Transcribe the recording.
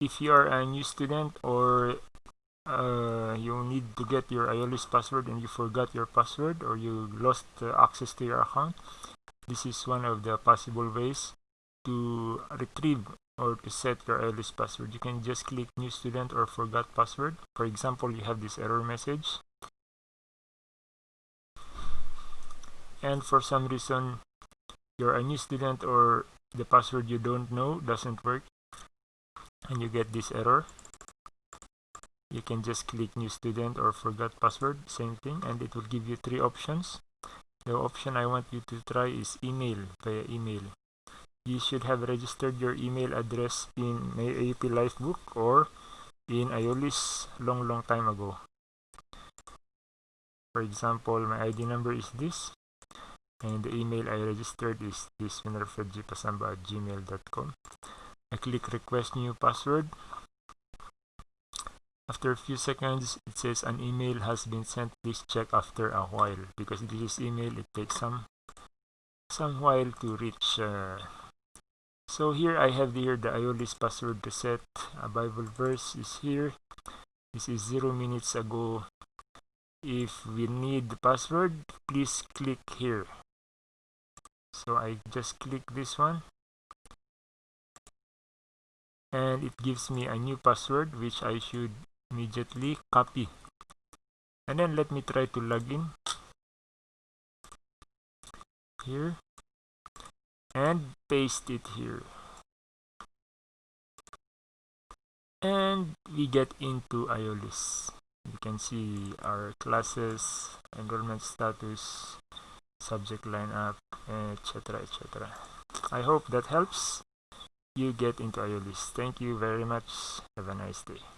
if you are a new student or uh, you need to get your IOLIS password and you forgot your password or you lost uh, access to your account this is one of the possible ways to retrieve or to set your IOLIS password. You can just click new student or forgot password. For example you have this error message. And for some reason you're a new student or the password you don't know doesn't work and you get this error. You can just click new student or forgot password same thing and it will give you three options. The option I want you to try is email via email. You should have registered your email address in AAP Lifebook or in IOLIS long long time ago. For example my ID number is this and the email I registered is this at gmail.com I click request new password. After a few seconds it says an email has been sent. Please check after a while because this is email it takes some some while to reach uh, so here I have here the IOLIS password reset. A Bible verse is here. This is zero minutes ago. If we need the password please click here. So I just click this one and it gives me a new password which I should immediately copy. And then let me try to log in. Here. And paste it here. And we get into IOLIS you can see our classes enrollment status subject lineup etc etc i hope that helps you get into IOLIS thank you very much. Have a nice day